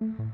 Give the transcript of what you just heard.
mhm